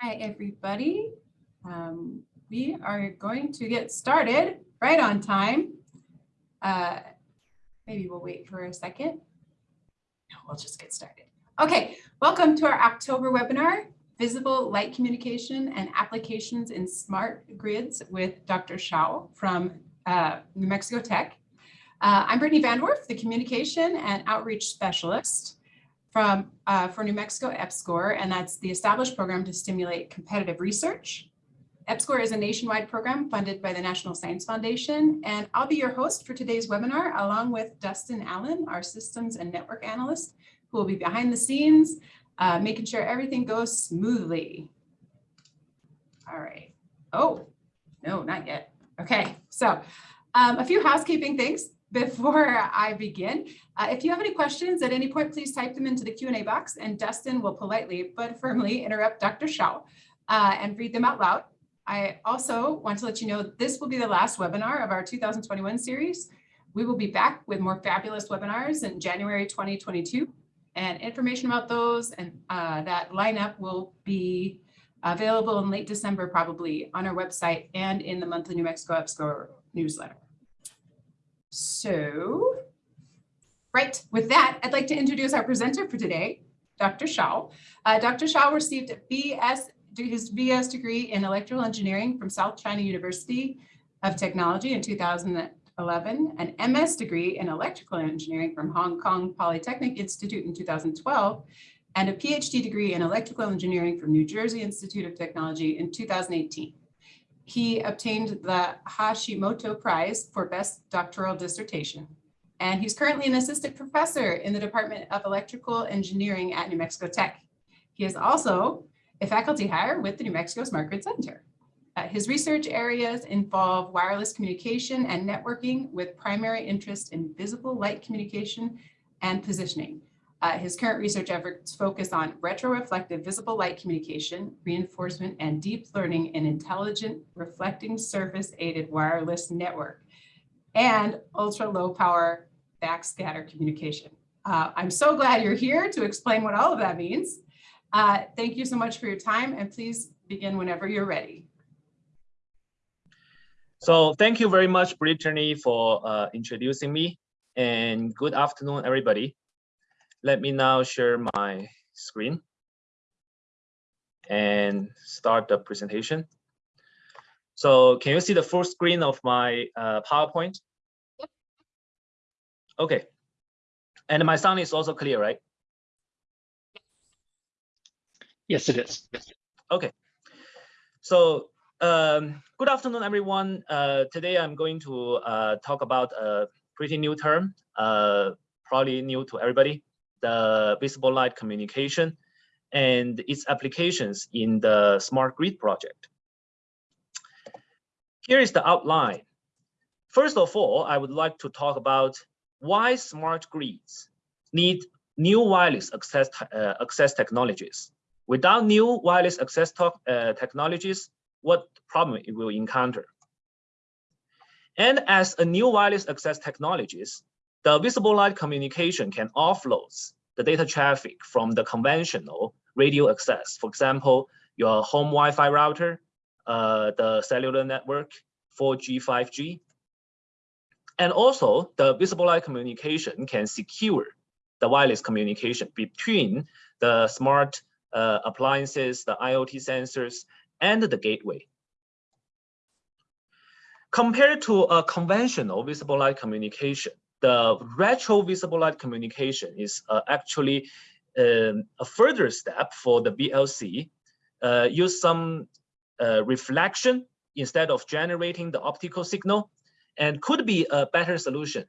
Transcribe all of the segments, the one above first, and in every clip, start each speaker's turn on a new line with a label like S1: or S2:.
S1: Hi, everybody. Um, we are going to get started right on time. Uh, maybe we'll wait for a second. No, we'll just get started. Okay, welcome to our October webinar, Visible Light Communication and Applications in Smart Grids with Dr. Shao from uh, New Mexico Tech. Uh, I'm Brittany Vandorf, the Communication and Outreach Specialist from uh, for New Mexico EPSCoR, and that's the established program to stimulate competitive research. EPSCoR is a nationwide program funded by the National Science Foundation, and I'll be your host for today's webinar, along with Dustin Allen, our systems and network analyst, who will be behind the scenes, uh, making sure everything goes smoothly. All right. Oh, no, not yet. Okay, so um, a few housekeeping things before I begin. Uh, if you have any questions at any point, please type them into the Q&A box and Dustin will politely but firmly interrupt Dr. Shao uh, and read them out loud. I also want to let you know this will be the last webinar of our 2021 series. We will be back with more fabulous webinars in January 2022 and information about those and uh, that lineup will be available in late December probably on our website and in the monthly New Mexico EPSCoR newsletter. So, right, with that, I'd like to introduce our presenter for today, Dr. Shao. Uh, Dr. Shao received a BS, his BS degree in electrical engineering from South China University of Technology in 2011, an MS degree in electrical engineering from Hong Kong Polytechnic Institute in 2012, and a PhD degree in electrical engineering from New Jersey Institute of Technology in 2018 he obtained the Hashimoto Prize for Best Doctoral Dissertation. And he's currently an assistant professor in the Department of Electrical Engineering at New Mexico Tech. He is also a faculty hire with the New Mexico Smart Grid Center. Uh, his research areas involve wireless communication and networking with primary interest in visible light communication and positioning. Uh, his current research efforts focus on retroreflective visible light communication, reinforcement, and deep learning in intelligent reflecting surface aided wireless network and ultra low power backscatter communication. Uh, I'm so glad you're here to explain what all of that means. Uh, thank you so much for your time and please begin whenever you're ready.
S2: So thank you very much, Brittany, for uh, introducing me and good afternoon, everybody. Let me now share my screen and start the presentation. So can you see the full screen of my uh, PowerPoint? Okay. And my sound is also clear, right?
S3: Yes, it is.
S2: Okay. So um, good afternoon, everyone. Uh, today I'm going to uh, talk about a pretty new term, uh, probably new to everybody, the visible light communication and its applications in the smart grid project. Here is the outline. First of all, I would like to talk about why smart grids need new wireless access, uh, access technologies. Without new wireless access uh, technologies, what problem it will encounter. And as a new wireless access technologies, the visible light communication can offload the data traffic from the conventional radio access. For example, your home Wi-Fi router, uh, the cellular network, 4G, 5G. And also the visible light communication can secure the wireless communication between the smart uh, appliances, the IoT sensors, and the gateway. Compared to a conventional visible light communication, the retro visible light communication is uh, actually um, a further step for the VLC. Uh, use some uh, reflection instead of generating the optical signal and could be a better solution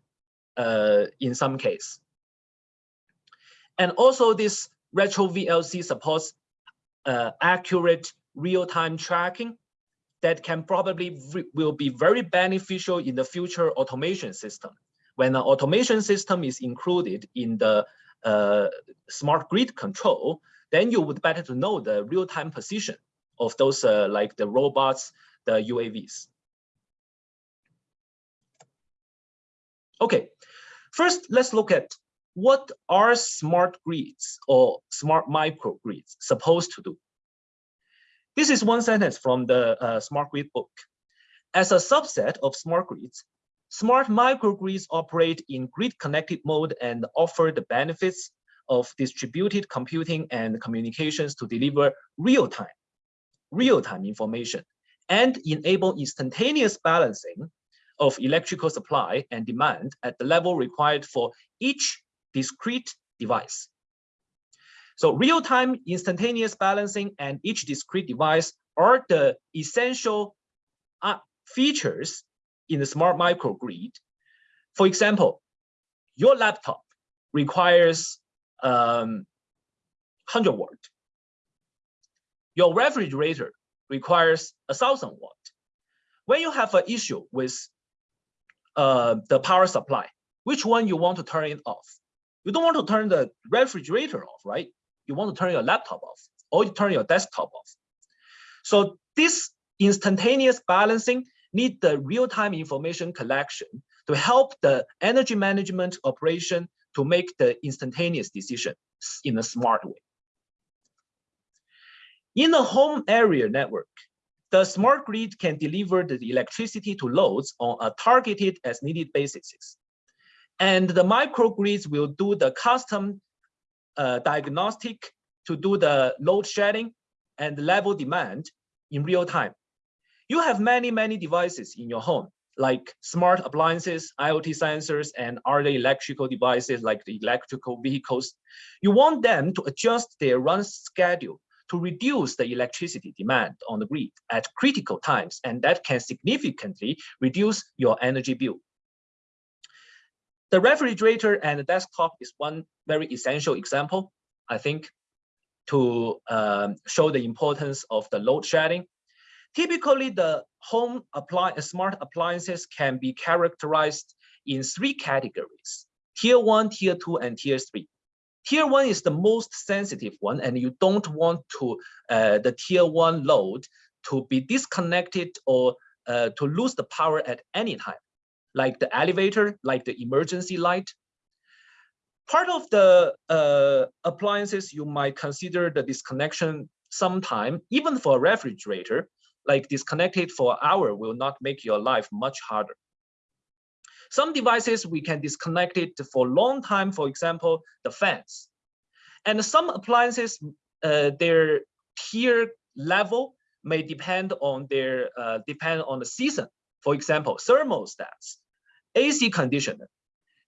S2: uh, in some case. And also this retro VLC supports uh, accurate real-time tracking that can probably will be very beneficial in the future automation system when an automation system is included in the uh, smart grid control, then you would better to know the real-time position of those uh, like the robots, the UAVs. Okay, first let's look at what are smart grids or smart microgrids supposed to do? This is one sentence from the uh, smart grid book. As a subset of smart grids, smart microgrids operate in grid connected mode and offer the benefits of distributed computing and communications to deliver real-time, real-time information and enable instantaneous balancing of electrical supply and demand at the level required for each discrete device. So real-time instantaneous balancing and each discrete device are the essential uh, features in the smart microgrid. For example, your laptop requires um, 100 watt. Your refrigerator requires a thousand watt. When you have an issue with uh, the power supply, which one you want to turn it off? You don't want to turn the refrigerator off, right? You want to turn your laptop off or you turn your desktop off. So this instantaneous balancing need the real-time information collection to help the energy management operation to make the instantaneous decision in a smart way. In a home area network, the smart grid can deliver the electricity to loads on a targeted as needed basis. And the microgrids will do the custom uh, diagnostic to do the load shedding and level demand in real time. You have many, many devices in your home, like smart appliances, IoT sensors, and other electrical devices like the electrical vehicles. You want them to adjust their run schedule to reduce the electricity demand on the grid at critical times, and that can significantly reduce your energy bill. The refrigerator and the desktop is one very essential example, I think, to um, show the importance of the load shedding. Typically, the home apply smart appliances can be characterized in three categories, tier one, tier two, and tier three. Tier one is the most sensitive one, and you don't want to uh, the tier one load to be disconnected or uh, to lose the power at any time, like the elevator, like the emergency light. Part of the uh, appliances you might consider the disconnection sometime, even for a refrigerator, like disconnected for an hour will not make your life much harder. Some devices we can disconnect it for a long time, for example, the fans. And some appliances, uh, their tier level may depend on their uh, depend on the season. For example, thermostats, AC conditioner.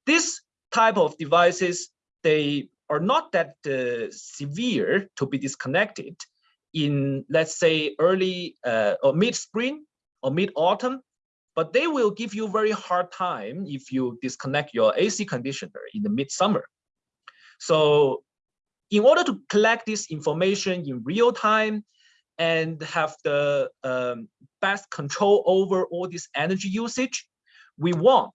S2: This type of devices, they are not that uh, severe to be disconnected in, let's say, early uh, or mid-spring or mid-autumn but they will give you very hard time if you disconnect your AC conditioner in the midsummer. So in order to collect this information in real time and have the um, best control over all this energy usage, we want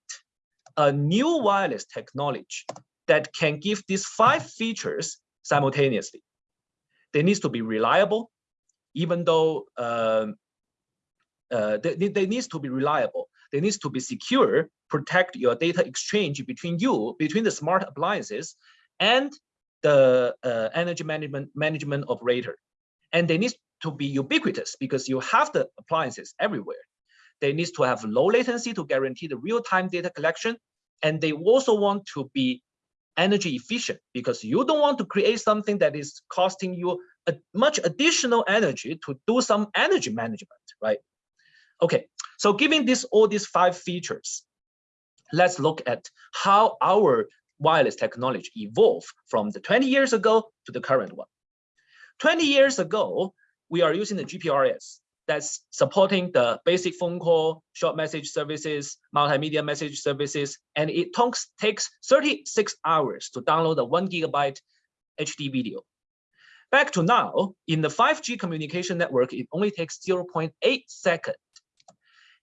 S2: a new wireless technology that can give these five features simultaneously. They need to be reliable, even though um, uh, they, they needs to be reliable. They needs to be secure, protect your data exchange between you, between the smart appliances and the uh, energy management management operator. And they need to be ubiquitous because you have the appliances everywhere. They need to have low latency to guarantee the real-time data collection. And they also want to be energy efficient because you don't want to create something that is costing you a, much additional energy to do some energy management, right? Okay, so given this all these five features, let's look at how our wireless technology evolved from the 20 years ago to the current one. 20 years ago, we are using the GPRS that's supporting the basic phone call, short message services, multimedia message services, and it takes 36 hours to download a one gigabyte HD video. Back to now, in the 5G communication network, it only takes 0.8 seconds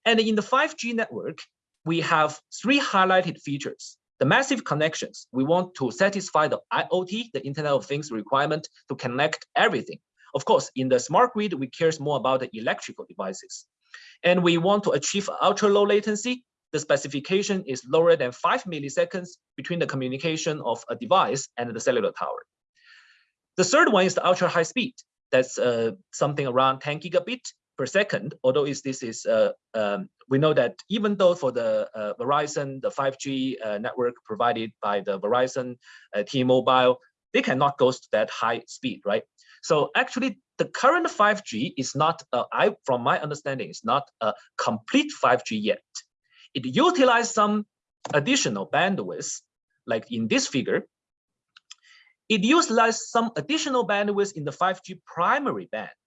S2: and in the 5G network, we have three highlighted features. The massive connections, we want to satisfy the IoT, the Internet of Things requirement to connect everything. Of course, in the smart grid, we care more about the electrical devices. And we want to achieve ultra low latency. The specification is lower than five milliseconds between the communication of a device and the cellular tower. The third one is the ultra high speed. That's uh, something around 10 gigabit per second. Although is this is uh, um, we know that even though for the uh, Verizon the 5G uh, network provided by the Verizon uh, T-Mobile, they cannot go to that high speed, right? So actually, the current 5G is not, uh, I from my understanding, is not a complete 5G yet. It utilizes some additional bandwidth, like in this figure. It utilizes some additional bandwidth in the 5G primary band,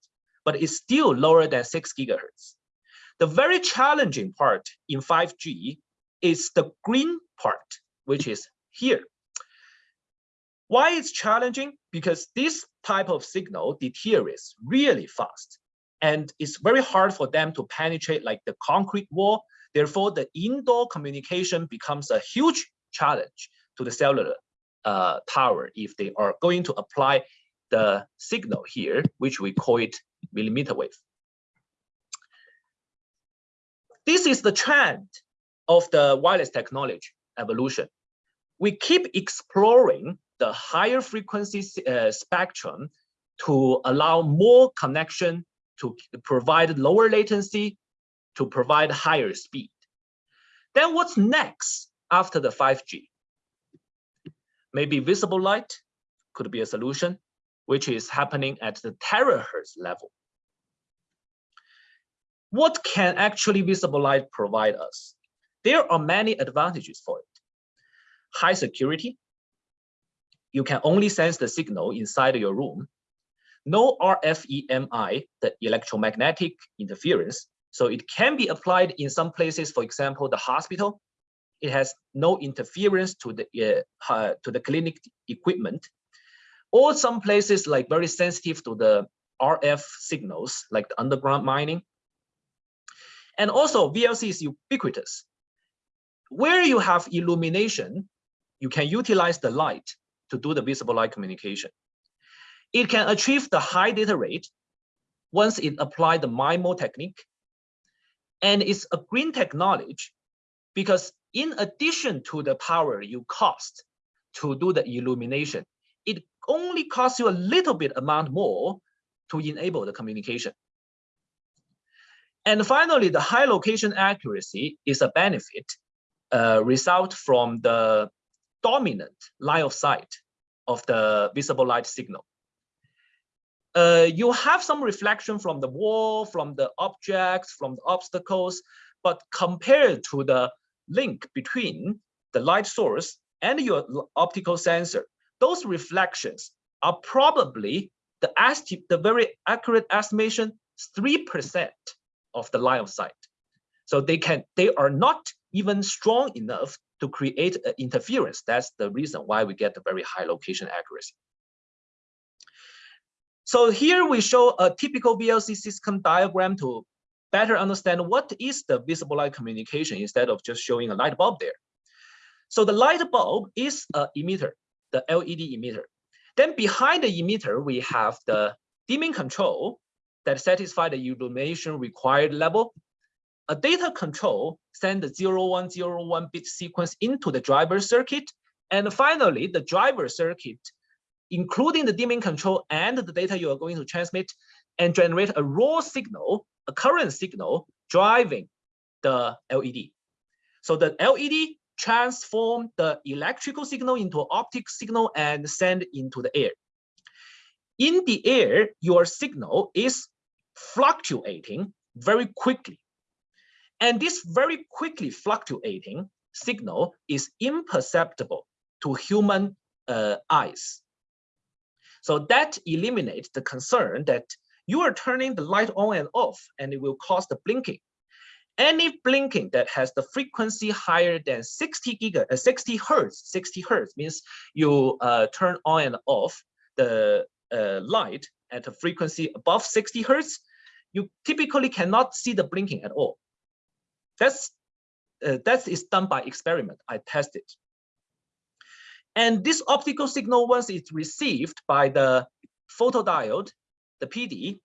S2: but it's still lower than six gigahertz. The very challenging part in 5G is the green part, which is here. Why it's challenging? Because this type of signal deteriorates really fast. And it's very hard for them to penetrate like the concrete wall. Therefore, the indoor communication becomes a huge challenge to the cellular uh, tower if they are going to apply the signal here, which we call it millimeter wave. This is the trend of the wireless technology evolution. We keep exploring the higher frequency uh, spectrum to allow more connection, to provide lower latency, to provide higher speed. Then what's next after the 5G? Maybe visible light could be a solution, which is happening at the terahertz level. What can actually visible light provide us? There are many advantages for it. High security, you can only sense the signal inside your room. No RFEMI, the electromagnetic interference. So it can be applied in some places, for example, the hospital. It has no interference to the, uh, uh, to the clinic equipment. Or some places like very sensitive to the RF signals, like the underground mining. And also VLC is ubiquitous. Where you have illumination, you can utilize the light to do the visible light communication. It can achieve the high data rate once it applied the MIMO technique. And it's a green technology because in addition to the power you cost to do the illumination, it only costs you a little bit amount more to enable the communication. And finally, the high location accuracy is a benefit uh, result from the dominant line of sight of the visible light signal. Uh, you have some reflection from the wall, from the objects, from the obstacles, but compared to the link between the light source and your optical sensor, those reflections are probably the, the very accurate estimation 3% of the line of sight. So they can they are not even strong enough to create an interference. That's the reason why we get the very high location accuracy. So here we show a typical VLC system diagram to better understand what is the visible light communication instead of just showing a light bulb there. So the light bulb is a emitter, the LED emitter. Then behind the emitter, we have the dimming control that satisfy the illumination required level a data control send the 0101 bit sequence into the driver circuit. And finally, the driver circuit, including the dimming control and the data you are going to transmit and generate a raw signal, a current signal driving the LED. So the LED transform the electrical signal into an optic signal and send into the air. In the air, your signal is fluctuating very quickly and this very quickly fluctuating signal is imperceptible to human uh, eyes. So that eliminates the concern that you are turning the light on and off and it will cause the blinking. Any blinking that has the frequency higher than 60 giga, uh, 60 hertz, 60 hertz means you uh, turn on and off the uh, light at a frequency above 60 hertz, you typically cannot see the blinking at all. That's uh, that is done by experiment. I test it. And this optical signal, once it's received by the photodiode, the PD,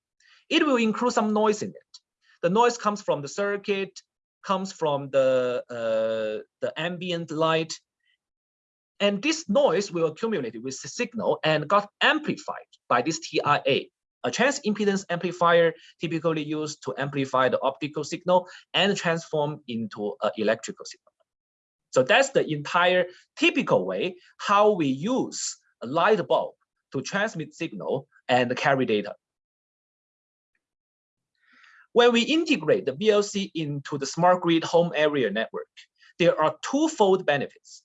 S2: it will include some noise in it. The noise comes from the circuit, comes from the, uh, the ambient light. And this noise will accumulate with the signal and got amplified by this TIA. A trans impedance amplifier typically used to amplify the optical signal and transform into an electrical signal. So that's the entire typical way how we use a light bulb to transmit signal and carry data. When we integrate the VLC into the smart grid home area network, there are twofold benefits.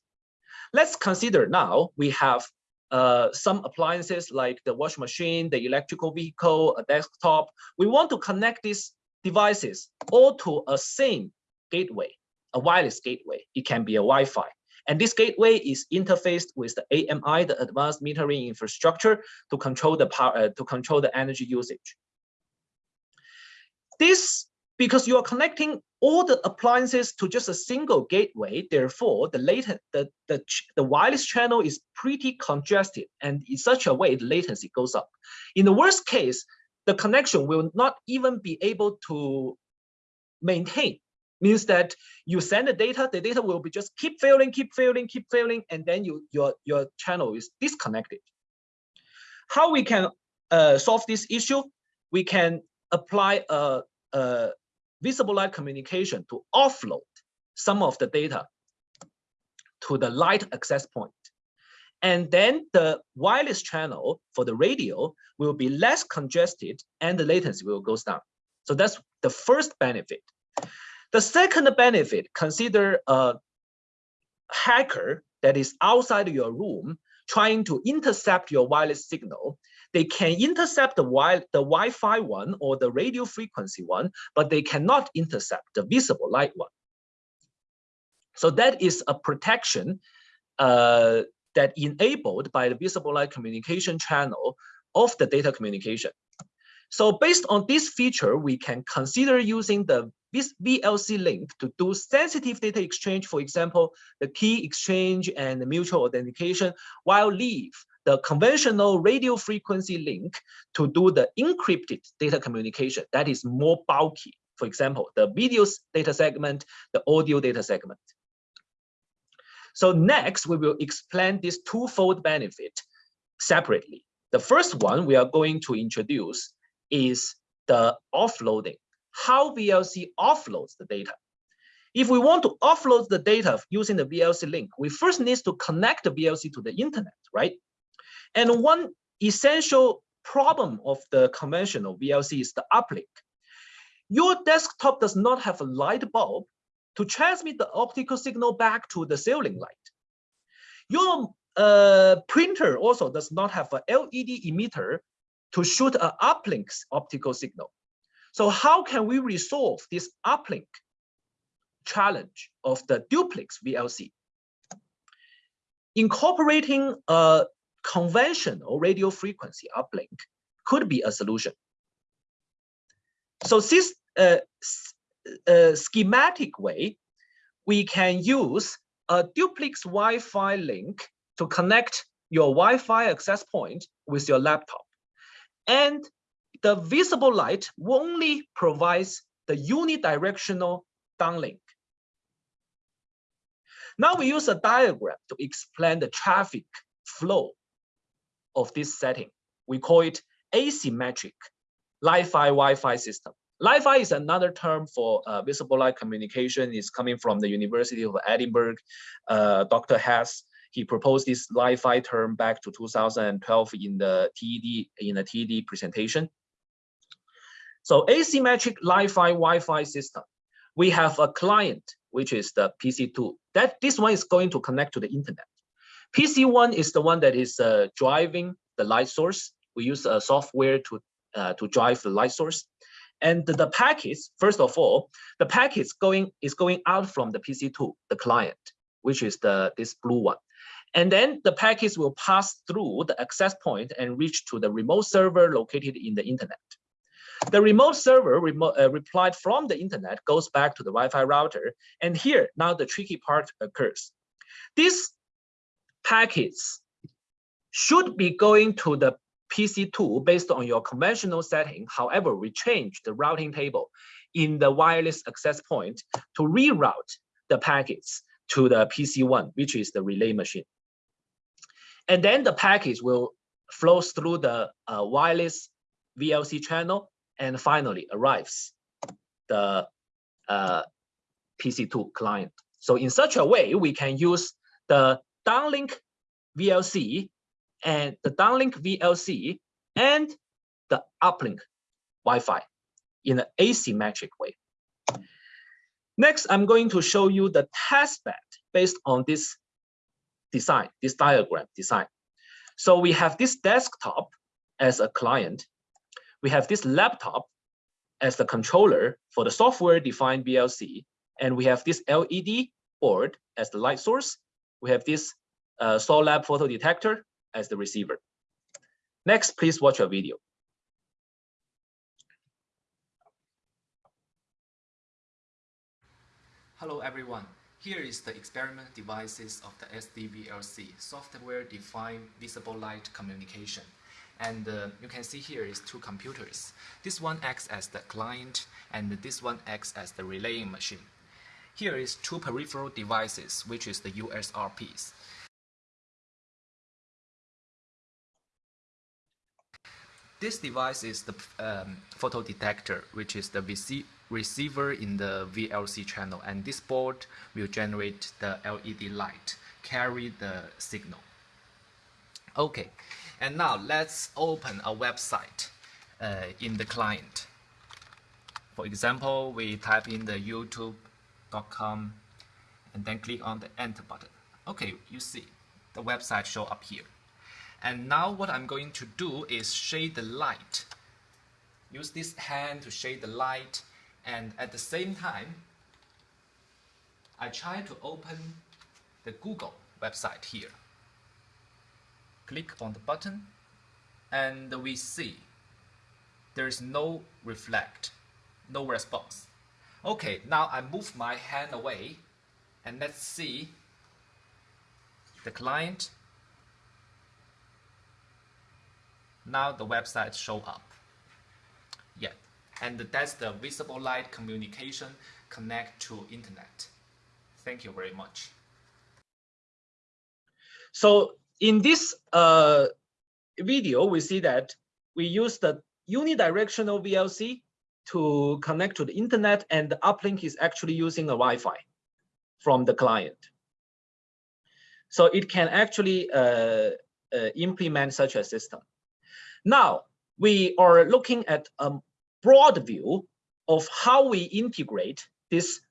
S2: Let's consider now we have uh, some appliances like the washing machine, the electrical vehicle, a desktop. We want to connect these devices all to a same gateway, a wireless gateway. It can be a Wi-Fi. And this gateway is interfaced with the AMI, the advanced metering infrastructure, to control the power, uh, to control the energy usage. This because you are connecting all the appliances to just a single gateway. Therefore, the latent the, the, the wireless channel is pretty congested and in such a way the latency goes up. In the worst case, the connection will not even be able to maintain means that you send the data, the data will be just keep failing, keep failing, keep failing, and then you your your channel is disconnected. How we can uh, solve this issue? We can apply a, a visible light communication to offload some of the data to the light access point. And then the wireless channel for the radio will be less congested and the latency will go down. So that's the first benefit. The second benefit, consider a hacker that is outside your room trying to intercept your wireless signal they can intercept the, wi the Wi-Fi one or the radio frequency one, but they cannot intercept the visible light one. So that is a protection uh, that enabled by the visible light communication channel of the data communication. So based on this feature, we can consider using the VLC link to do sensitive data exchange, for example, the key exchange and the mutual authentication, while leave the conventional radio frequency link to do the encrypted data communication that is more bulky. For example, the video data segment, the audio data segment. So next, we will explain this twofold benefit separately. The first one we are going to introduce is the offloading, how VLC offloads the data. If we want to offload the data using the VLC link, we first need to connect the VLC to the internet, right? And one essential problem of the conventional VLC is the uplink. Your desktop does not have a light bulb to transmit the optical signal back to the ceiling light. Your uh, printer also does not have a LED emitter to shoot an uplink optical signal. So how can we resolve this uplink challenge of the duplex VLC? Incorporating a conventional radio frequency uplink could be a solution. So this uh, uh, schematic way, we can use a duplex Wi-Fi link to connect your Wi-Fi access point with your laptop. And the visible light only provides the unidirectional downlink. Now we use a diagram to explain the traffic flow of this setting. We call it asymmetric Li-Fi Wi-Fi system. Li-Fi is another term for uh, visible light communication. It's coming from the University of Edinburgh. Uh, Dr. Haas, he proposed this Li-Fi term back to 2012 in the TED in the TED presentation. So asymmetric Li-Fi Wi-Fi system. We have a client, which is the PC2. That this one is going to connect to the internet. PC1 is the one that is uh, driving the light source. We use a software to, uh, to drive the light source. And the, the packets, first of all, the packets going is going out from the PC2, the client, which is the this blue one. And then the packets will pass through the access point and reach to the remote server located in the internet. The remote server remote, uh, replied from the internet goes back to the Wi-Fi router. And here, now the tricky part occurs. This packets should be going to the PC2 based on your conventional setting. However, we change the routing table in the wireless access point to reroute the packets to the PC1, which is the relay machine. And then the package will flow through the uh, wireless VLC channel, and finally arrives the uh, PC2 client. So in such a way, we can use the downlink VLC and the downlink VLC and the uplink Wi-Fi in an asymmetric way. Next, I'm going to show you the test bed based on this design, this diagram design. So we have this desktop as a client. We have this laptop as the controller for the software-defined VLC. And we have this LED board as the light source. We have this uh, Thorlabs photo detector as the receiver. Next, please watch a video.
S4: Hello everyone. Here is the experiment devices of the SDVLC, Software Defined Visible Light Communication. And uh, you can see here is two computers. This one acts as the client and this one acts as the relaying machine. Here is two peripheral devices, which is the USRPs. This device is the um, photo detector, which is the VC receiver in the VLC channel, and this board will generate the LED light, carry the signal. Okay, and now let's open a website uh, in the client. For example, we type in the youtube.com and then click on the enter button. Okay, you see the website show up here. And now what I'm going to do is shade the light. Use this hand to shade the light and at the same time I try to open the Google website here. Click on the button and we see there is no reflect, no response. Okay, now I move my hand away and let's see the client now the website show up. Yeah, and that's the visible light communication connect to internet. Thank you very much.
S2: So in this uh, video, we see that we use the unidirectional VLC to connect to the internet and the uplink is actually using a Wi-Fi from the client. So it can actually uh, uh, implement such a system. Now, we are looking at a broad view of how we integrate this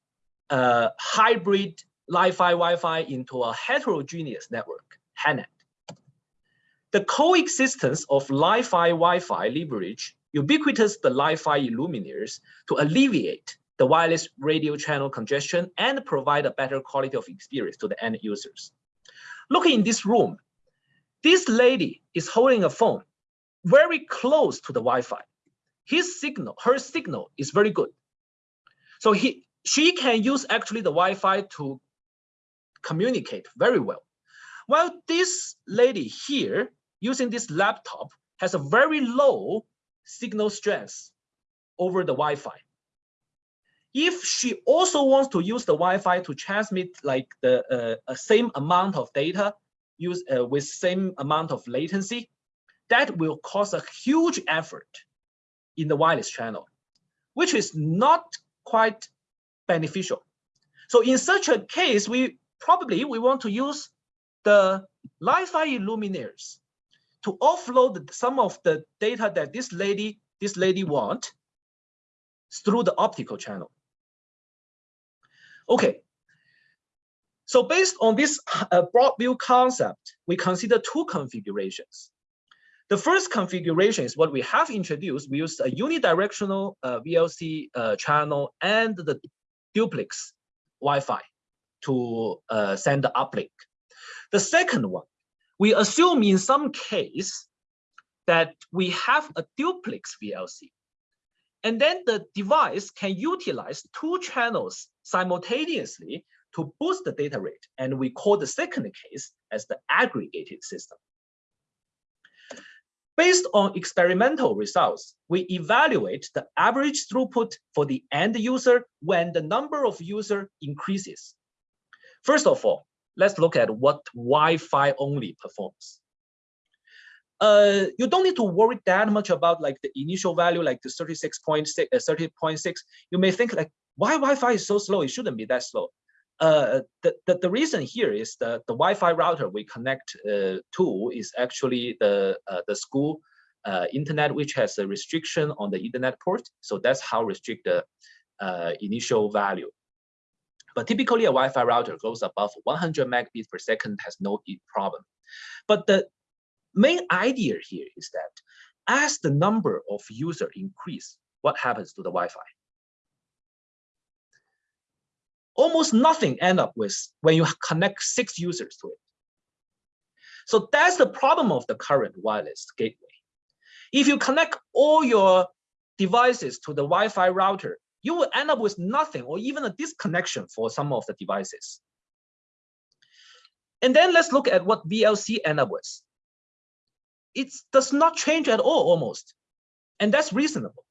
S2: uh, hybrid Li-Fi Wi-Fi into a heterogeneous network, HANET. The coexistence of Li-Fi Wi-Fi leverage ubiquitous the Li-Fi illuminators to alleviate the wireless radio channel congestion and provide a better quality of experience to the end users. Looking in this room, this lady is holding a phone very close to the Wi-Fi. His signal, her signal is very good. So he, she can use actually the Wi-Fi to communicate very well. While this lady here using this laptop has a very low signal strength over the Wi-Fi. If she also wants to use the Wi-Fi to transmit like the uh, same amount of data use uh, with same amount of latency, that will cause a huge effort in the wireless channel, which is not quite beneficial. So in such a case, we probably we want to use the Li-Fi luminaires to offload some of the data that this lady this lady want through the optical channel. Okay. So based on this uh, broad view concept, we consider two configurations. The first configuration is what we have introduced. We use a unidirectional uh, VLC uh, channel and the duplex Wi-Fi to uh, send the uplink. The second one, we assume in some case that we have a duplex VLC. And then the device can utilize two channels simultaneously to boost the data rate. And we call the second case as the aggregated system. Based on experimental results, we evaluate the average throughput for the end user when the number of user increases. First of all, let's look at what Wi-Fi only performs. uh, you don't need to worry that much about like the initial value, like the 36.6, uh, 30.6. You may think like, why Wi-Fi is so slow? It shouldn't be that slow. Uh, the, the, the reason here is that the Wi-Fi router we connect uh, to is actually the, uh, the school uh, internet, which has a restriction on the Ethernet port. So that's how restrict the uh, initial value. But typically a Wi-Fi router goes above 100 megabits per second has no problem. But the main idea here is that as the number of users increase, what happens to the Wi-Fi? Almost nothing end up with when you connect six users to it. So that's the problem of the current wireless gateway. If you connect all your devices to the Wi-Fi router, you will end up with nothing or even a disconnection for some of the devices. And then let's look at what VLC end up with. It does not change at all almost. And that's reasonable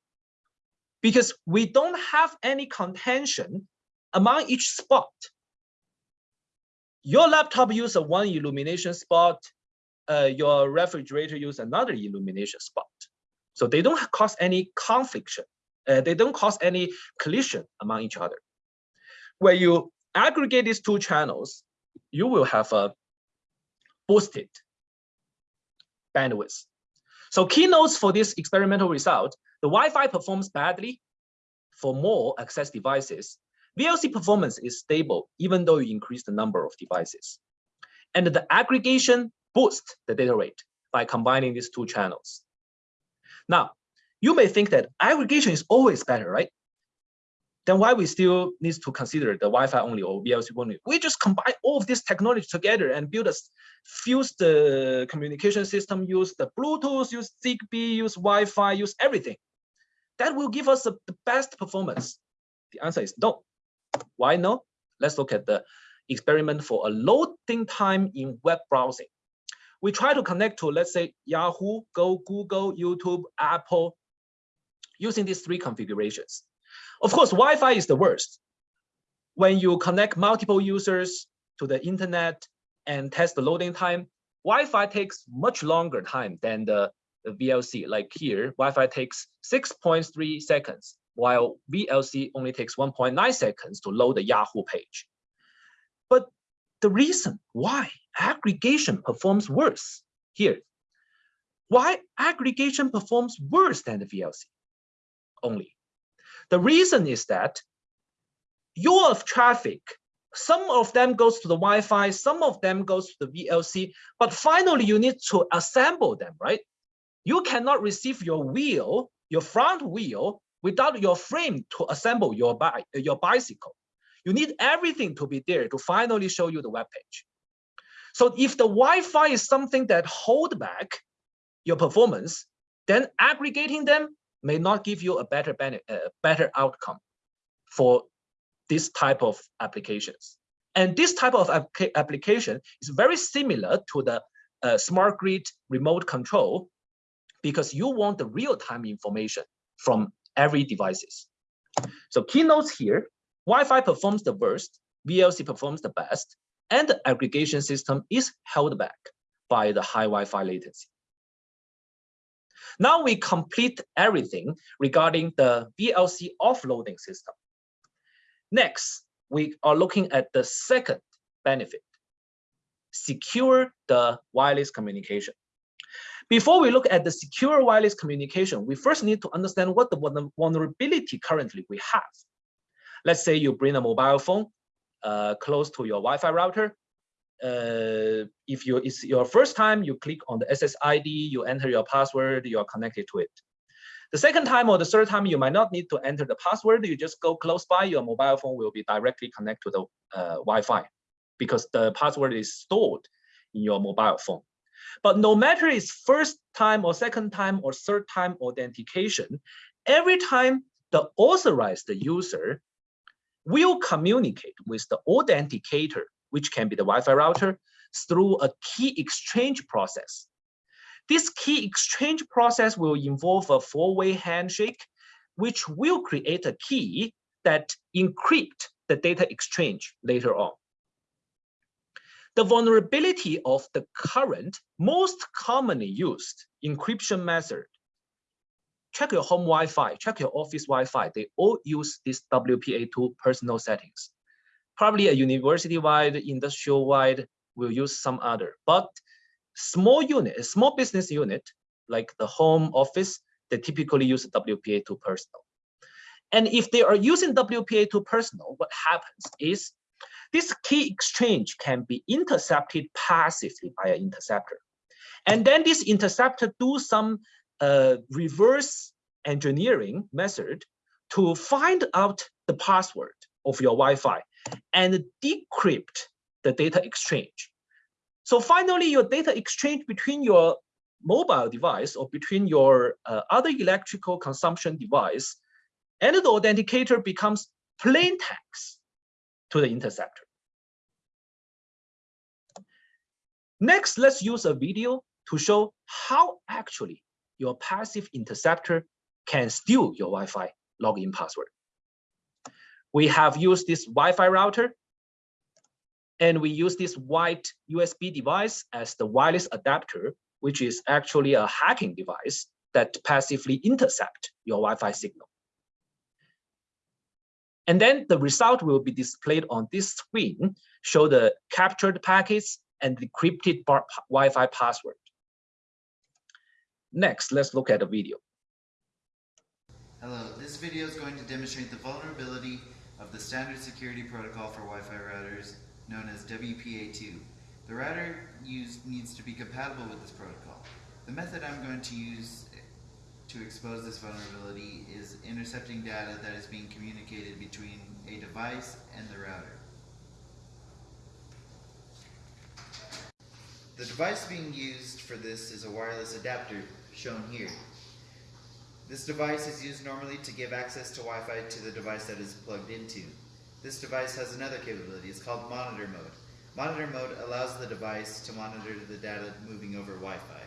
S2: because we don't have any contention among each spot. Your laptop uses one illumination spot, uh, your refrigerator use another illumination spot. So they don't cause any conflict. Uh, they don't cause any collision among each other. When you aggregate these two channels, you will have a boosted bandwidth. So keynotes for this experimental result, the Wi-Fi performs badly for more access devices. VLC performance is stable, even though you increase the number of devices. And the aggregation boosts the data rate by combining these two channels. Now, you may think that aggregation is always better, right? Then why we still need to consider the Wi-Fi only or VLC only? We just combine all of this technology together and build a fuse the communication system, use the Bluetooth, use Zigbee, use Wi-Fi, use everything. That will give us the best performance. The answer is no. Why no? Let's look at the experiment for a loading time in web browsing we try to connect to, let's say, Yahoo, Go, Google, YouTube, Apple, using these three configurations. Of course, Wi-Fi is the worst. When you connect multiple users to the internet and test the loading time, Wi-Fi takes much longer time than the, the VLC. Like here, Wi-Fi takes 6.3 seconds, while VLC only takes 1.9 seconds to load the Yahoo page. But the reason why aggregation performs worse here. Why aggregation performs worse than the VLC only? The reason is that your traffic, some of them goes to the Wi-Fi, some of them goes to the VLC, but finally you need to assemble them, right? You cannot receive your wheel, your front wheel, without your frame to assemble your, bi your bicycle. You need everything to be there to finally show you the web page. So if the Wi-Fi is something that hold back your performance, then aggregating them may not give you a better better outcome for this type of applications. And this type of application is very similar to the uh, smart grid remote control because you want the real-time information from every devices. So keynotes here, Wi-Fi performs the worst, VLC performs the best, and the aggregation system is held back by the high Wi-Fi latency. Now we complete everything regarding the VLC offloading system. Next, we are looking at the second benefit, secure the wireless communication. Before we look at the secure wireless communication, we first need to understand what the vulnerability currently we have. Let's say you bring a mobile phone uh, close to your Wi-Fi router. Uh, if you it's your first time, you click on the SSID, you enter your password, you are connected to it. The second time or the third time, you might not need to enter the password. You just go close by, your mobile phone will be directly connected to the uh, Wi-Fi because the password is stored in your mobile phone. But no matter it's first time or second time or third time authentication, every time the authorized user will communicate with the authenticator, which can be the Wi-Fi router, through a key exchange process. This key exchange process will involve a four-way handshake, which will create a key that encrypt the data exchange later on. the vulnerability of the current most commonly used encryption method. Check your home Wi-Fi, check your office Wi-Fi. They all use this WPA2 personal settings. Probably a university-wide, industrial-wide will use some other, but small unit, a small business unit, like the home office, they typically use WPA2 personal. And if they are using WPA2 personal, what happens is this key exchange can be intercepted passively by an interceptor. And then this interceptor do some uh, reverse engineering method to find out the password of your Wi-Fi and decrypt the data exchange. So finally, your data exchange between your mobile device or between your uh, other electrical consumption device and the authenticator becomes plain text to the interceptor. Next, let's use a video to show how actually your passive interceptor can steal your Wi-Fi login password. We have used this Wi-Fi router and we use this white USB device as the wireless adapter, which is actually a hacking device that passively intercept your Wi-Fi signal. And then the result will be displayed on this screen, show the captured packets and decrypted Wi-Fi password. Next, let's look at the video.
S5: Hello, this video is going to demonstrate the vulnerability of the standard security protocol for Wi-Fi routers known as WPA2. The router used needs to be compatible with this protocol. The method I'm going to use to expose this vulnerability is intercepting data that is being communicated between a device and the router. The device being used for this is a wireless adapter, shown here. This device is used normally to give access to Wi-Fi to the device that is plugged into. This device has another capability, it's called monitor mode. Monitor mode allows the device to monitor the data moving over Wi-Fi.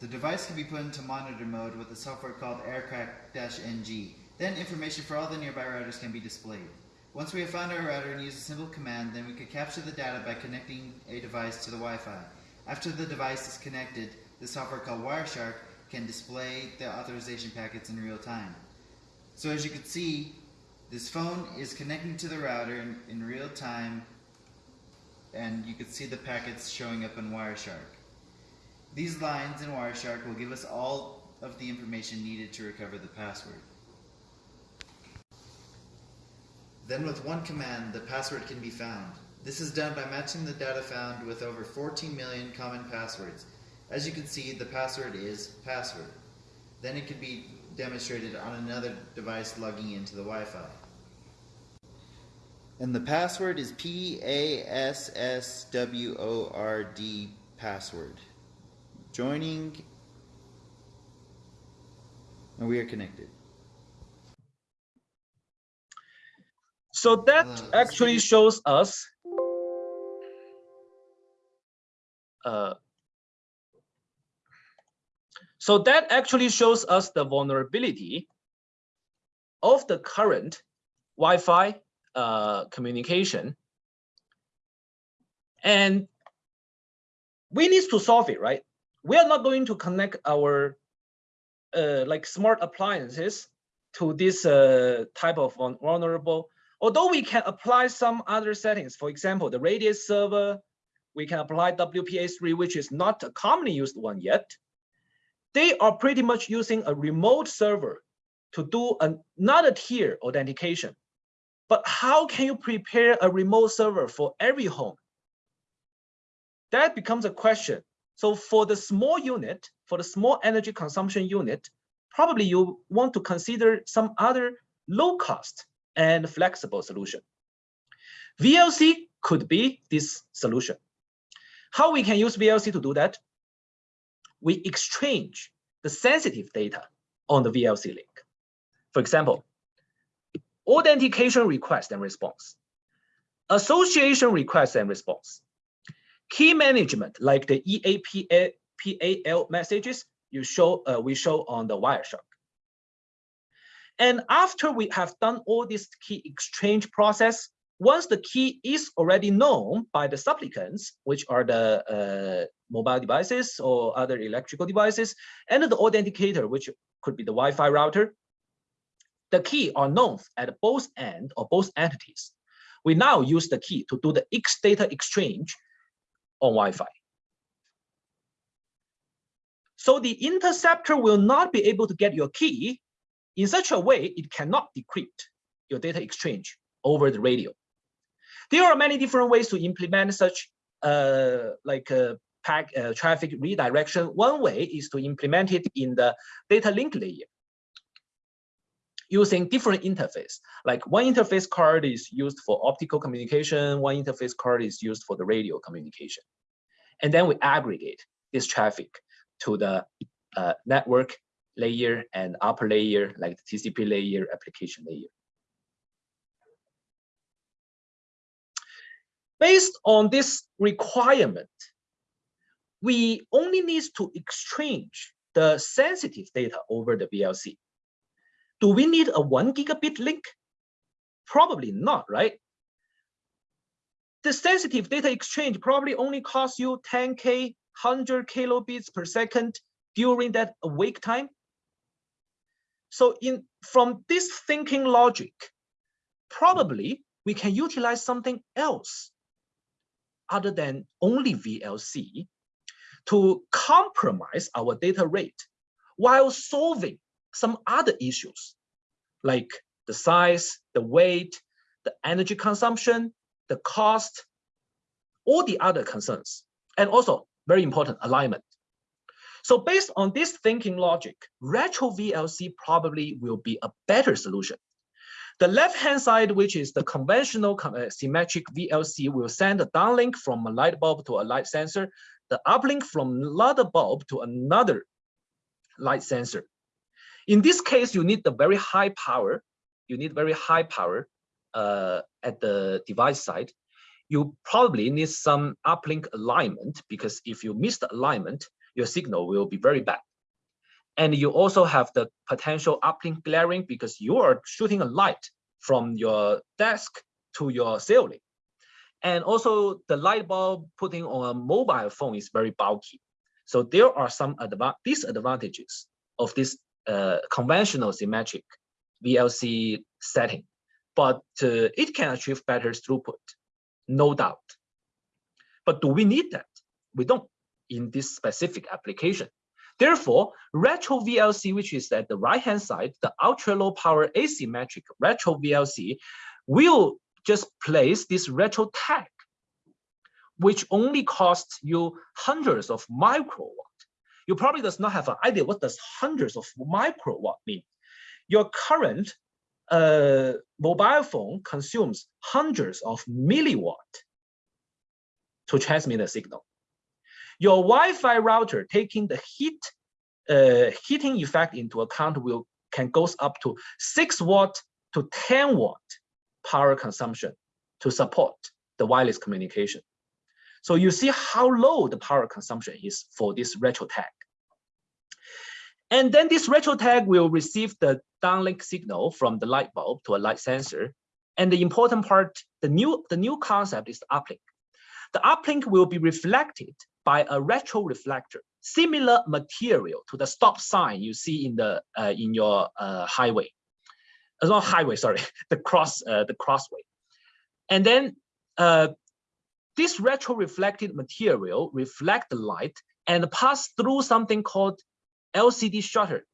S5: The device can be put into monitor mode with a software called aircrack-ng. Then information for all the nearby routers can be displayed. Once we have found our router and use a simple command, then we could capture the data by connecting a device to the Wi-Fi. After the device is connected, the software called Wireshark can display the authorization packets in real time. So as you can see, this phone is connecting to the router in, in real time and you can see the packets showing up in Wireshark. These lines in Wireshark will give us all of the information needed to recover the password. Then with one command, the password can be found. This is done by matching the data found with over 14 million common passwords. As you can see, the password is password. Then it can be demonstrated on another device logging into the Wi-Fi. And the password is P-A-S-S-W-O-R-D password. Joining, and we are connected.
S2: So that
S5: this
S2: actually shows us uh, so that actually shows us the vulnerability of the current Wi-Fi uh, communication. And we need to solve it, right? We are not going to connect our uh, like smart appliances to this uh, type of vulnerable Although we can apply some other settings, for example, the radius server, we can apply WPA3, which is not a commonly used one yet. They are pretty much using a remote server to do another tier authentication. But how can you prepare a remote server for every home? That becomes a question. So for the small unit, for the small energy consumption unit, probably you want to consider some other low cost and flexible solution. VLC could be this solution. How we can use VLC to do that? We exchange the sensitive data on the VLC link. For example, authentication request and response, association request and response, key management like the EAPOL messages you show uh, we show on the Wireshark. And after we have done all this key exchange process, once the key is already known by the supplicants, which are the uh, mobile devices or other electrical devices, and the authenticator, which could be the Wi-Fi router, the key are known at both end or both entities. We now use the key to do the X data exchange on Wi-Fi. So the interceptor will not be able to get your key in such a way it cannot decrypt your data exchange over the radio. There are many different ways to implement such uh, like uh, pack uh, traffic redirection. One way is to implement it in the data link layer using different interface. Like one interface card is used for optical communication, one interface card is used for the radio communication. And then we aggregate this traffic to the uh, network layer and upper layer, like the TCP layer, application layer. Based on this requirement, we only need to exchange the sensitive data over the VLC. Do we need a one gigabit link? Probably not, right? The sensitive data exchange probably only costs you 10K, 100 kilobits per second during that awake time. So in from this thinking logic, probably we can utilize something else other than only VLC to compromise our data rate while solving some other issues like the size, the weight, the energy consumption, the cost, all the other concerns, and also very important alignment. So based on this thinking logic, retro VLC probably will be a better solution. The left-hand side, which is the conventional uh, symmetric VLC, will send a downlink from a light bulb to a light sensor, the uplink from another bulb to another light sensor. In this case, you need the very high power. You need very high power uh, at the device side. You probably need some uplink alignment because if you miss the alignment, your signal will be very bad. And you also have the potential uplink glaring because you are shooting a light from your desk to your ceiling. And also the light bulb putting on a mobile phone is very bulky. So there are some disadvantages of this uh, conventional symmetric VLC setting, but uh, it can achieve better throughput, no doubt. But do we need that? We don't in this specific application. Therefore, retro VLC, which is at the right-hand side, the ultra low power asymmetric retro VLC will just place this retro tag, which only costs you hundreds of microwatt you probably does not have an idea what does hundreds of microwatt mean. Your current uh, mobile phone consumes hundreds of milliwatt to transmit a signal. Your Wi-Fi router taking the heat uh, heating effect into account will can goes up to six watt to 10 watt power consumption to support the wireless communication. So you see how low the power consumption is for this retro tag. And then this retro tag will receive the downlink signal from the light bulb to a light sensor. And the important part, the new, the new concept is the uplink. The uplink will be reflected by a retro reflector, similar material to the stop sign you see in the uh, in your uh, highway, uh, not highway, sorry, the cross uh, the crossway. And then uh, this retro reflected material reflect the light and pass through something called LCD shutter.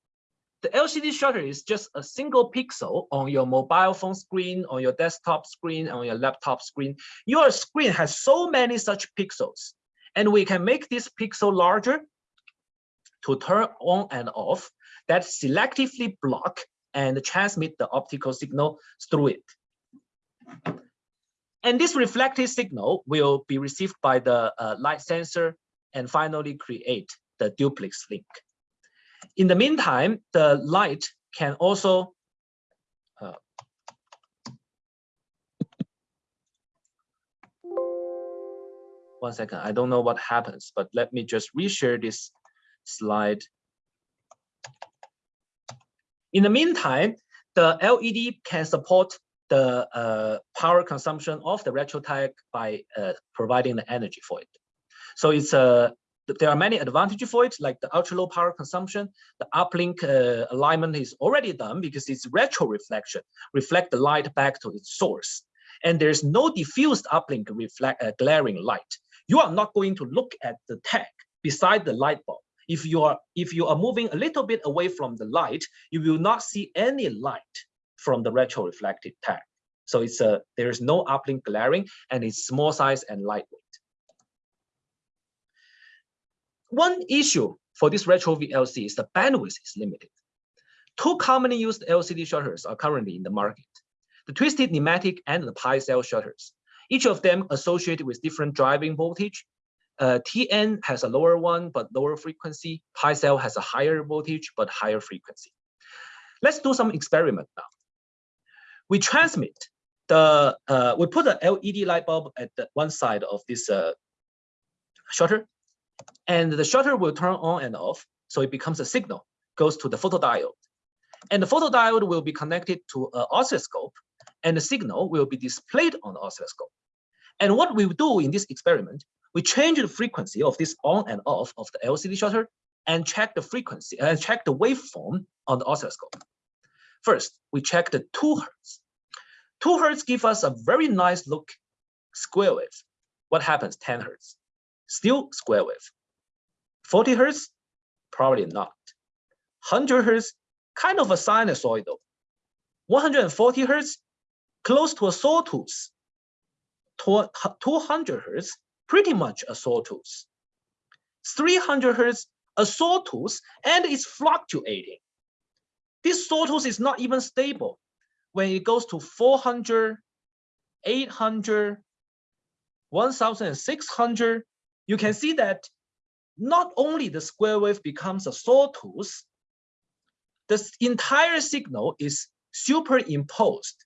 S2: The LCD shutter is just a single pixel on your mobile phone screen, on your desktop screen, on your laptop screen. Your screen has so many such pixels, and we can make this pixel larger to turn on and off that selectively block and transmit the optical signal through it. And this reflected signal will be received by the uh, light sensor and finally create the duplex link. In the meantime, the light can also one second. I don't know what happens, but let me just reshare this slide. In the meantime, the LED can support the uh, power consumption of the retro tag by uh, providing the energy for it. So it's a there are many advantages for it, like the ultra low power consumption. The uplink uh, alignment is already done because it's retro reflection, reflect the light back to its source. And there's no diffused uplink reflect uh, glaring light. You are not going to look at the tag beside the light bulb. If you are if you are moving a little bit away from the light, you will not see any light from the retro reflective tag. So it's a there is no uplink glaring and it's small size and lightweight. One issue for this retro VLC is the bandwidth is limited. Two commonly used LCD shutters are currently in the market. The twisted nematic and the pi cell shutters. Each of them associated with different driving voltage. Uh, TN has a lower one, but lower frequency. Pi cell has a higher voltage, but higher frequency. Let's do some experiment now. We transmit the, uh, we put an LED light bulb at the one side of this uh, shutter and the shutter will turn on and off. So it becomes a signal, goes to the photodiode. And the photodiode will be connected to an oscilloscope and the signal will be displayed on the oscilloscope. And what we do in this experiment, we change the frequency of this on and off of the LCD shutter and check the frequency and check the waveform on the oscilloscope. First, we check the two hertz. Two hertz give us a very nice look square wave. What happens? 10 hertz still square wave. 40 hertz, probably not. 100 hertz, kind of a sinusoidal. 140 hertz, close to a sawtooth. 200 hertz, pretty much a sawtooth. 300 hertz, a sawtooth, and it's fluctuating. This sawtooth is not even stable. When it goes to 400, 800, 1600, you can see that not only the square wave becomes a sawtooth, the entire signal is superimposed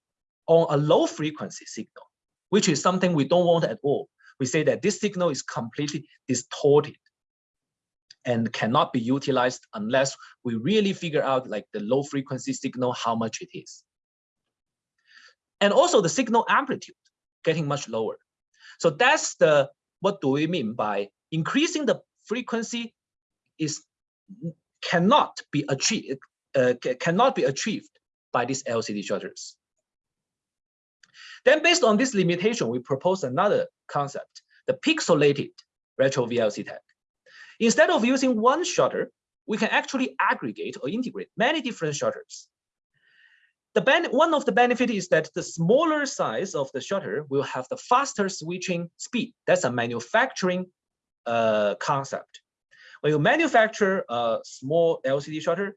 S2: on a low frequency signal, which is something we don't want at all. We say that this signal is completely distorted and cannot be utilized unless we really figure out like the low frequency signal, how much it is. And also the signal amplitude getting much lower. So that's the what do we mean by increasing the frequency is cannot be achieved uh, cannot be achieved by these LCD shutters. Then based on this limitation, we propose another concept, the pixelated retro VLC tag. Instead of using one shutter, we can actually aggregate or integrate many different shutters. The one of the benefit is that the smaller size of the shutter will have the faster switching speed. That's a manufacturing uh, concept. When you manufacture a small LCD shutter,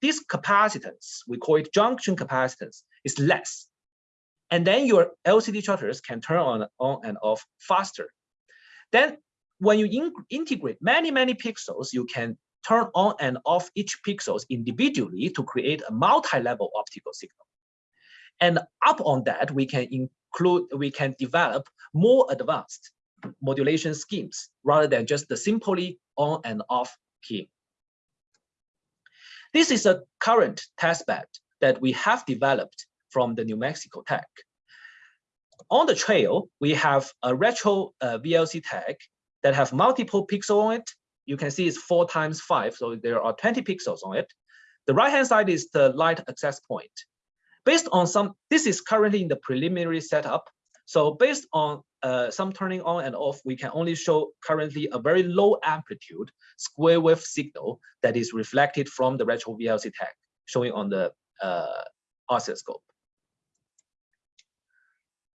S2: this capacitance, we call it junction capacitance, is less. And then your LCD shutters can turn on, on and off faster. Then when you in integrate many, many pixels, you can turn on and off each pixels individually to create a multi-level optical signal. And up on that, we can include, we can develop more advanced modulation schemes rather than just the simply on and off key. This is a current testbed that we have developed from the New Mexico Tech. On the trail, we have a retro uh, VLC tag that have multiple pixels on it you can see it's four times five, so there are 20 pixels on it. The right-hand side is the light access point. Based on some, this is currently in the preliminary setup. So based on uh, some turning on and off, we can only show currently a very low amplitude square wave signal that is reflected from the retro VLC tag, showing on the uh, oscilloscope.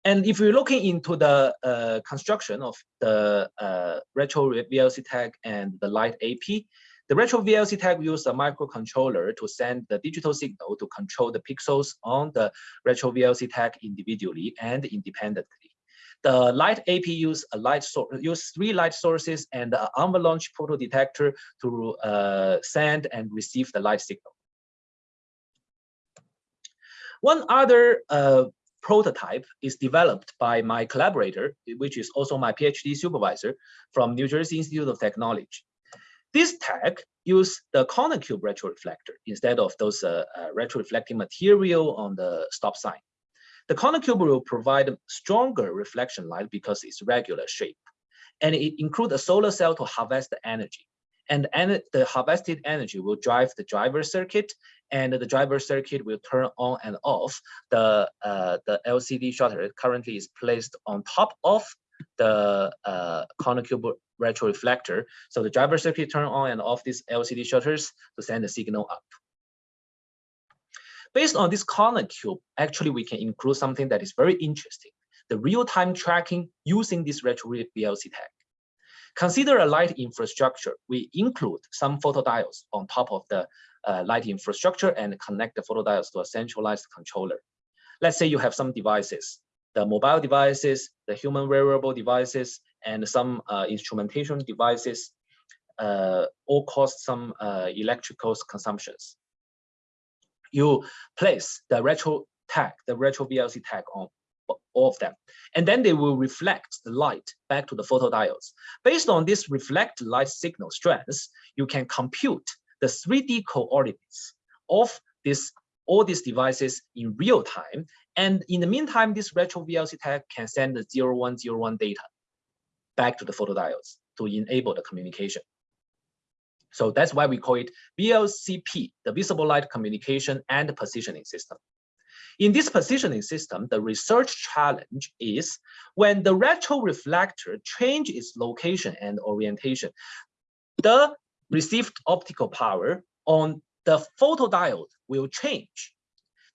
S2: And if we're looking into the uh, construction of the uh, retro VLC tag and the light AP, the retro VLC tag uses a microcontroller to send the digital signal to control the pixels on the retro VLC tag individually and independently. The light AP use a light use three light sources and an avalanche photodetector to uh, send and receive the light signal. One other uh, prototype is developed by my collaborator, which is also my PhD supervisor from New Jersey Institute of Technology. This tag use the corner cube retroreflector instead of those uh, uh, retroreflecting material on the stop sign. The corner cube will provide stronger reflection light because it's regular shape. And it includes a solar cell to harvest the energy. And the harvested energy will drive the driver circuit and the driver circuit will turn on and off the, uh, the LCD shutter currently is placed on top of the uh, corner cube retroreflector. So the driver circuit turn on and off these LCD shutters to send the signal up. Based on this corner cube, actually we can include something that is very interesting, the real-time tracking using this retro VLC tag. Consider a light infrastructure. We include some photodiodes on top of the uh, light infrastructure and connect the photodiodes to a centralized controller. Let's say you have some devices, the mobile devices, the human wearable devices, and some uh, instrumentation devices uh, all cause some uh, electrical consumptions. You place the retro tag, the retro VLC tag on of them, and then they will reflect the light back to the photodiodes. Based on this reflect light signal strength, you can compute the 3D coordinates of this all these devices in real time. And in the meantime, this retro VLC tag can send the 0101 data back to the photodiodes to enable the communication. So that's why we call it VLCP, the visible light communication and positioning system. In this positioning system, the research challenge is when the retroreflector changes its location and orientation, the received optical power on the photodiode will change.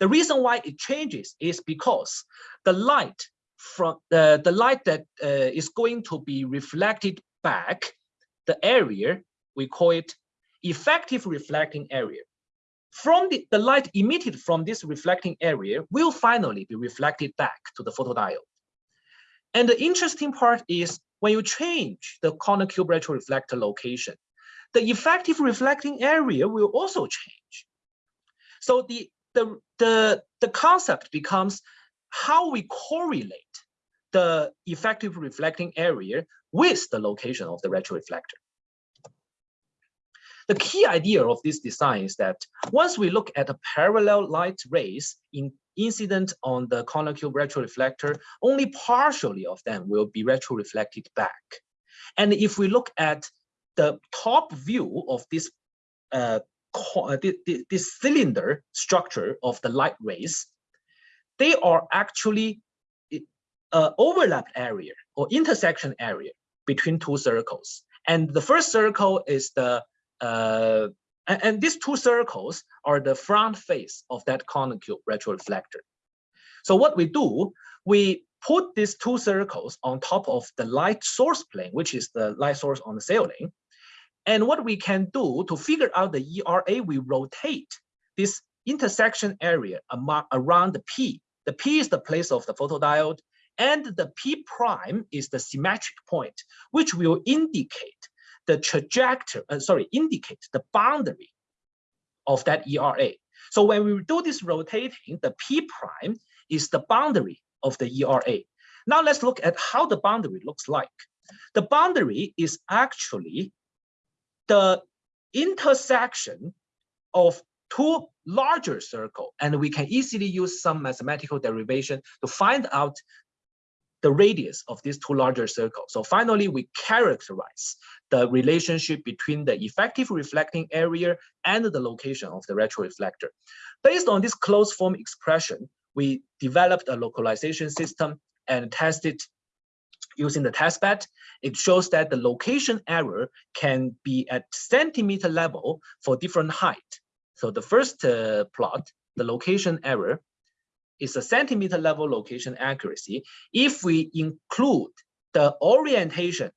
S2: The reason why it changes is because the light from the, the light that uh, is going to be reflected back, the area, we call it effective reflecting area. From the, the light emitted from this reflecting area will finally be reflected back to the photodiode. And the interesting part is when you change the corner cube retroreflector location, the effective reflecting area will also change. So the, the, the, the concept becomes how we correlate the effective reflecting area with the location of the retroreflector. The key idea of this design is that once we look at the parallel light rays in incident on the corner cube retroreflector, only partially of them will be retroreflected back. And if we look at the top view of this uh, uh this cylinder structure of the light rays, they are actually uh, overlap area or intersection area between two circles. And the first circle is the, uh, and, and, these two circles are the front face of that corner cube retroreflector. So what we do, we put these two circles on top of the light source plane, which is the light source on the ceiling. And what we can do to figure out the ERA, we rotate this intersection area around the P. The P is the place of the photodiode, and the P prime is the symmetric point, which will indicate the trajectory, uh, sorry, indicate the boundary of that ERA. So when we do this rotating, the P prime is the boundary of the ERA. Now let's look at how the boundary looks like. The boundary is actually the intersection of two larger circle, and we can easily use some mathematical derivation to find out the radius of these two larger circles. So finally, we characterize the relationship between the effective reflecting area and the location of the retroreflector. Based on this closed form expression, we developed a localization system and tested using the testbed, it shows that the location error can be at centimeter level for different height. So the first uh, plot, the location error, is a centimeter level location accuracy. If we include the orientation,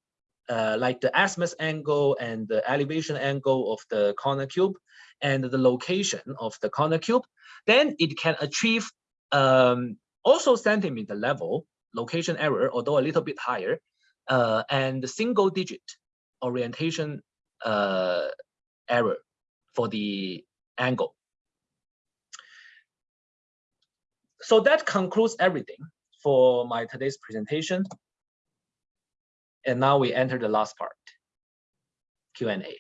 S2: uh, like the azimuth angle and the elevation angle of the corner cube, and the location of the corner cube, then it can achieve um, also centimeter level location error, although a little bit higher, uh, and single digit orientation uh, error for the angle. So that concludes everything for my today's presentation. And now we enter the last part, Q&A.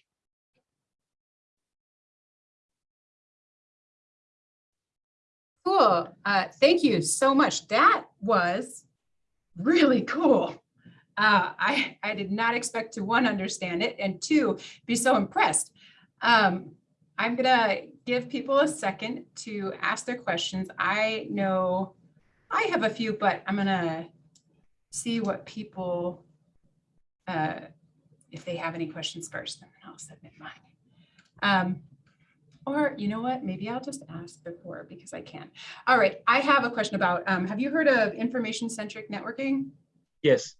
S1: Cool. Uh, thank you so much. That was really cool. Uh, I, I did not expect to, one, understand it, and two, be so impressed. Um, I'm gonna give people a second to ask their questions. I know I have a few, but I'm gonna see what people, uh, if they have any questions first, then I'll submit mine. Um, or you know what, maybe I'll just ask before because I can. All right, I have a question about, um, have you heard of information-centric networking?
S2: Yes.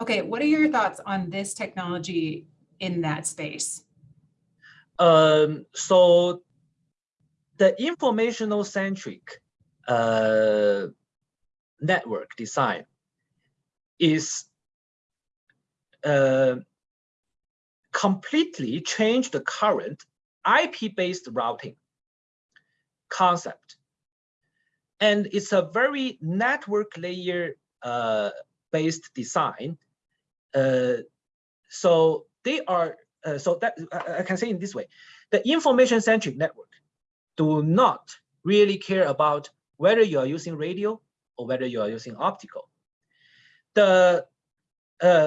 S1: Okay, what are your thoughts on this technology in that space?
S2: Um, so the informational centric uh, network design is uh, completely change the current IP-based routing concept. And it's a very network layer uh, based design. Uh, so they are, uh, so that I, can say in this way, the information centric network do not really care about whether you are using radio or whether you are using optical. The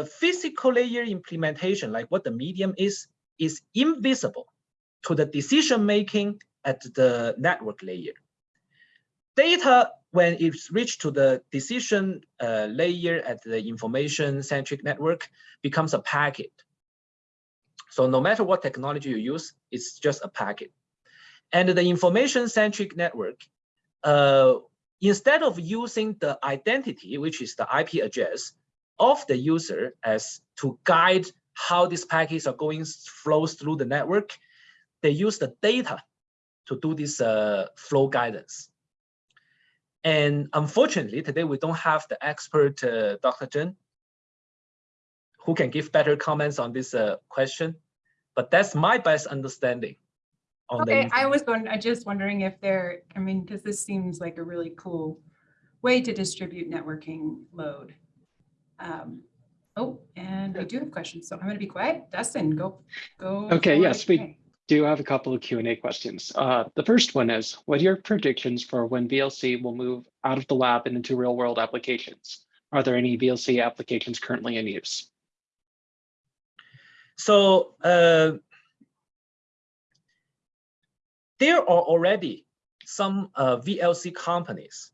S2: physical layer implementation, like what the medium is, is invisible to the decision making at the network layer. Data, when it's reached to the decision uh, layer at the information centric network, becomes a packet. So no matter what technology you use, it's just a packet. And the information centric network, uh, instead of using the identity, which is the IP address of the user as to guide how these packets are going flows through the network, they use the data to do this uh, flow guidance. And unfortunately, today we don't have the expert, uh, Dr. Zheng, who can give better comments on this uh, question. But that's my best understanding. On
S1: Okay, I was going, I just wondering if there, I mean, because this seems like a really cool way to distribute networking load. Um, Oh, and we do have questions, so I'm gonna be quiet. Dustin, go, go.
S3: Okay, yes, we-
S1: Okay.
S3: Do have a couple of Q and A questions. Uh, the first one is, what are your predictions for when VLC will move out of the lab and into real world applications? Are there any VLC applications currently in use?
S2: So uh, there are already some uh, VLC companies.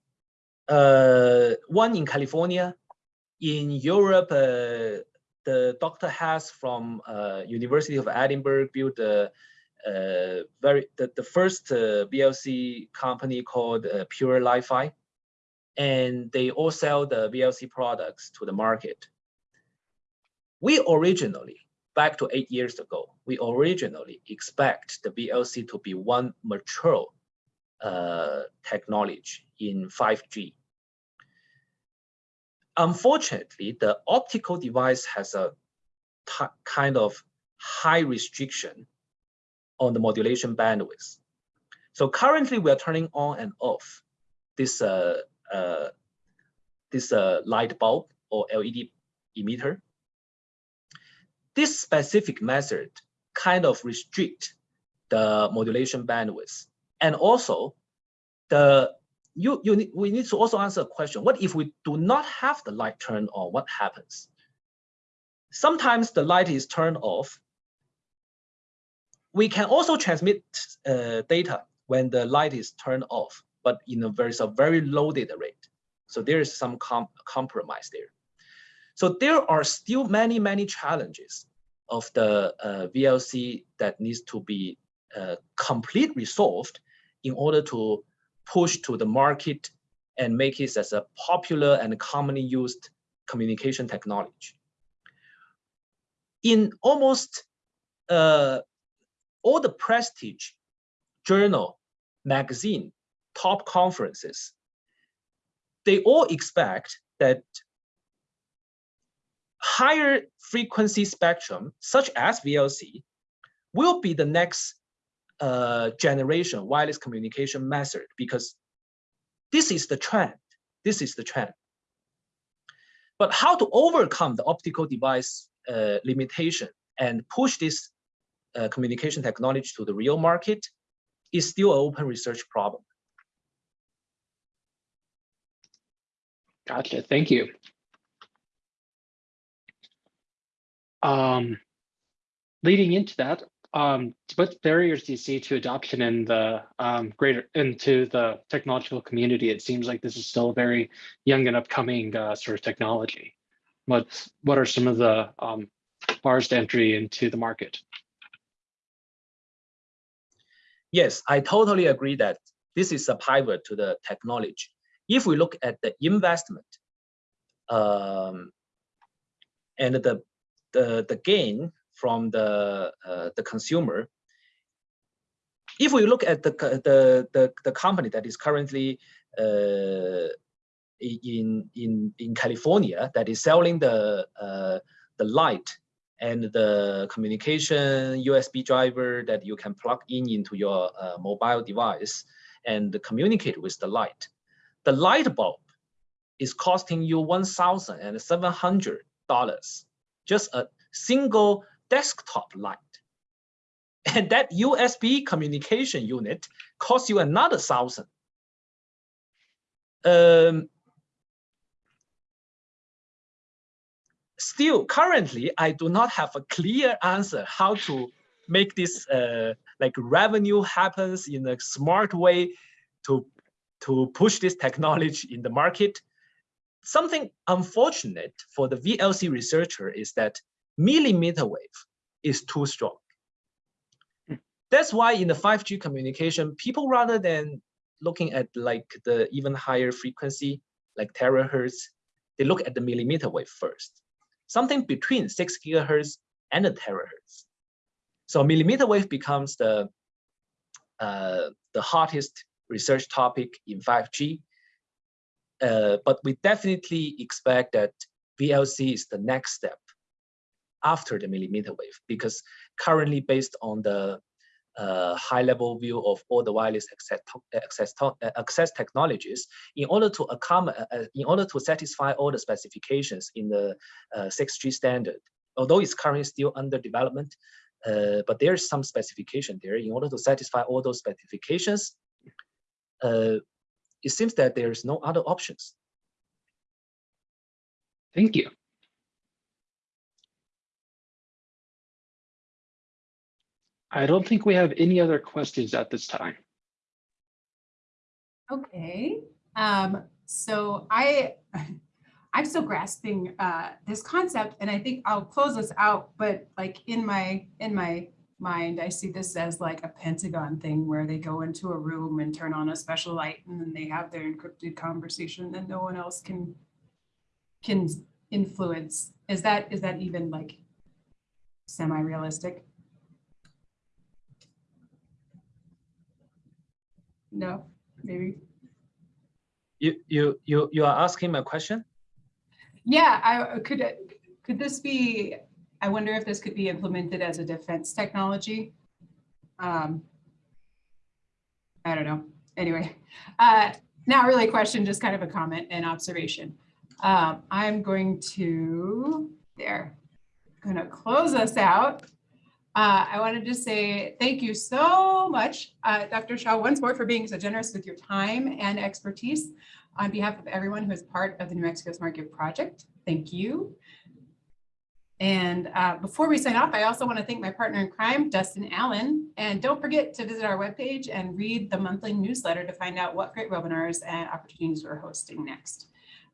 S2: Uh, one in California, in Europe, uh, the Dr. Haas from uh, University of Edinburgh built a, uh, very the, the first VLC company called pureLiFi, and they all sell the VLC products to the market. We originally back to eight years ago, we originally expect the VLC to be one mature uh, technology in 5G. Unfortunately, the optical device has a kind of high restriction on the modulation bandwidth. So currently we are turning on and off this uh, uh, this uh, light bulb or LED emitter this specific method kind of restrict the modulation bandwidth. And also the you, you need, we need to also answer a question. What if we do not have the light turned on? What happens? Sometimes the light is turned off. We can also transmit uh, data when the light is turned off, but in a very, a very low data rate. So there is some com compromise there. So there are still many, many challenges of the uh, VLC that needs to be uh, complete resolved in order to push to the market and make it as a popular and commonly used communication technology. In almost uh, all the prestige journal, magazine, top conferences, they all expect that higher frequency spectrum, such as VLC, will be the next uh, generation wireless communication method because this is the trend. This is the trend. But how to overcome the optical device uh, limitation and push this uh, communication technology to the real market is still an open research problem.
S3: Gotcha. Thank you. Um, leading into that, um, what barriers do you see to adoption in the um, greater into the technological community? It seems like this is still a very young and upcoming uh, sort of technology. What's what are some of the um, bars to entry into the market?
S2: Yes, I totally agree that this is a pivot to the technology. If we look at the investment um, and the, the, the gain from the, uh, the consumer, if we look at the, the, the, the company that is currently uh, in, in, in California that is selling the, uh, the light and the communication USB driver that you can plug in into your uh, mobile device and communicate with the light. The light bulb is costing you $1,700, just a single desktop light. And that USB communication unit costs you another thousand. Um, still currently i do not have a clear answer how to make this uh, like revenue happens in a smart way to to push this technology in the market something unfortunate for the vlc researcher is that millimeter wave is too strong that's why in the 5g communication people rather than looking at like the even higher frequency like terahertz they look at the millimeter wave first something between six gigahertz and a terahertz. So millimeter wave becomes the, uh, the hottest research topic in 5G. Uh, but we definitely expect that VLC is the next step after the millimeter wave, because currently based on the uh, high level view of all the wireless access, access, access technologies in order to accommodate, uh, in order to satisfy all the specifications in the uh, 6G standard. Although it's currently still under development, uh, but there's some specification there. In order to satisfy all those specifications, uh, it seems that there's no other options.
S3: Thank you. I don't think we have any other questions at this time.
S1: Okay, um, so I, I'm still grasping uh, this concept and I think I'll close this out, but like in my, in my mind, I see this as like a Pentagon thing where they go into a room and turn on a special light and then they have their encrypted conversation that no one else can, can influence. Is that, is that even like semi-realistic? No, maybe.
S2: You you you you are asking a question?
S1: Yeah, I could could this be, I wonder if this could be implemented as a defense technology? Um, I don't know. Anyway, uh, not really a question, just kind of a comment and observation. Um, I'm going to, there, going to close us out. Uh, I wanted to say thank you so much, uh, Dr. Shaw, once more for being so generous with your time and expertise. On behalf of everyone who is part of the New Mexico Smart Grid Project, thank you. And uh, before we sign off, I also want to thank my partner in crime, Dustin Allen. And don't forget to visit our webpage and read the monthly newsletter to find out what great webinars and opportunities we're hosting next.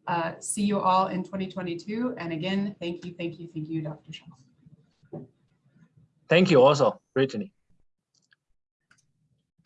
S1: Uh, see you all in 2022. And again, thank you, thank you, thank you, Dr. Shaw.
S2: Thank you also, Brittany.